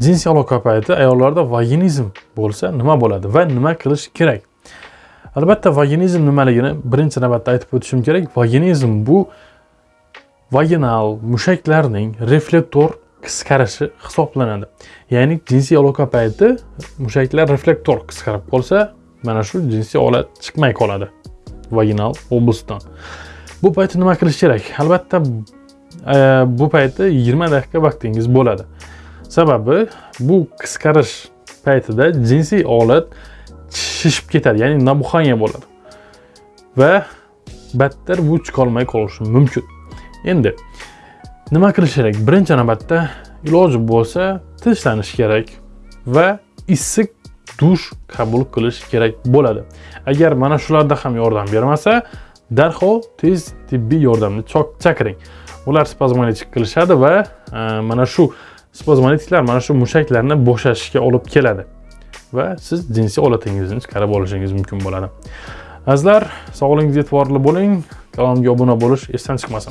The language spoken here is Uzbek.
jinsiy aloqa payti ayollarda vaginizm bo'lsa nima bo'ladi va nima qilish kerak? Albatta vaginizm nimaligini birinchi navbatda aytib o'tishim kerak. Vaginizm bu vaginal mushaklarning reflektor qisqarishi hisoblanadi. Ya'ni jinsiy aloqa payti mushaklar reflektor qisqarib qolsa mana shu jinsiy olat chiqmay qoladi vaginal oblastdan bu paytda nima qilish kerak? Albatta e, bu paytda 20 daqiqa vaqtingiz bo'ladi. Sababi bu qisqarish paytida jinsiy olat shishib ketadi ya'ni nabuxanga bo'ladi. Va battar bu chiqolmay qolishi mumkin. Endi nima qilish kerak? Birinchi navbatda iloji bo'lsa tinchlanish kerak va issiq dush qabul qilish kerak bo'ladi. Agar mana shularda ham yordam bermasa darhol tez tibbiy yordamni chaqiring ular spazmolitik qilishadi va e, mana shu spazmolitiklar mana shu mushaklarni bo'shashishga olib keladi. Va siz jinsiy holatingizni chiqarib olishingiz mumkin bo'ladi. Azizlar sog'lig'ingizga e'tiborli bo'ling. Kanalimga obuna bo'lish esdan chiqmasin.